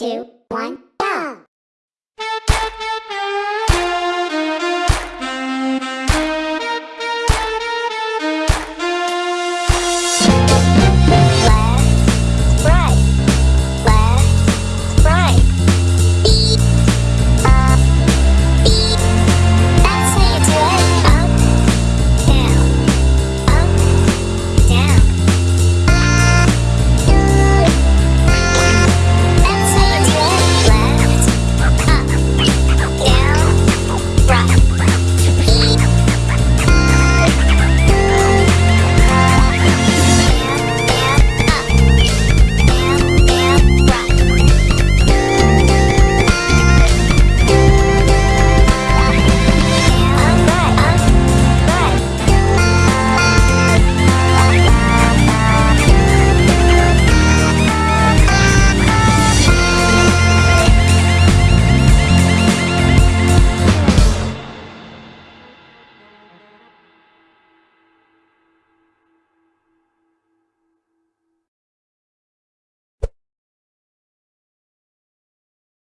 two, one, go!